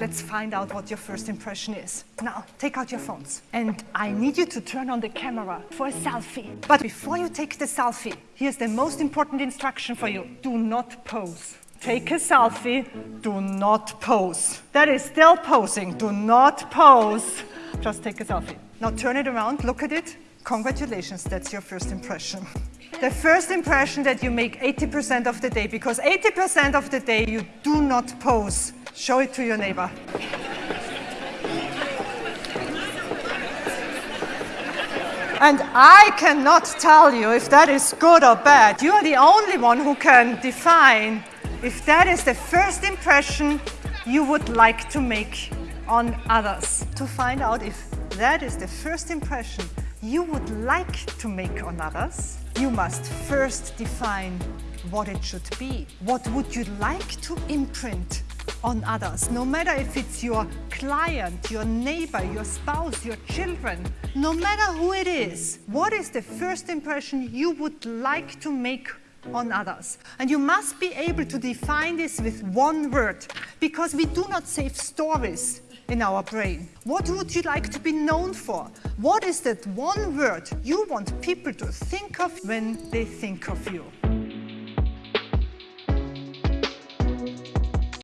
Let's find out what your first impression is. Now, take out your phones. And I need you to turn on the camera for a selfie. But before you take the selfie, here's the most important instruction for you. Do not pose. Take a selfie, do not pose. That is still posing, do not pose. Just take a selfie. Now turn it around, look at it. Congratulations, that's your first impression. The first impression that you make 80% of the day, because 80% of the day you do not pose. Show it to your neighbor. And I cannot tell you if that is good or bad. You are the only one who can define if that is the first impression you would like to make on others. To find out if that is the first impression you would like to make on others, you must first define what it should be. What would you like to imprint on others, no matter if it's your client, your neighbor, your spouse, your children, no matter who it is, what is the first impression you would like to make on others. And you must be able to define this with one word, because we do not save stories in our brain. What would you like to be known for? What is that one word you want people to think of when they think of you?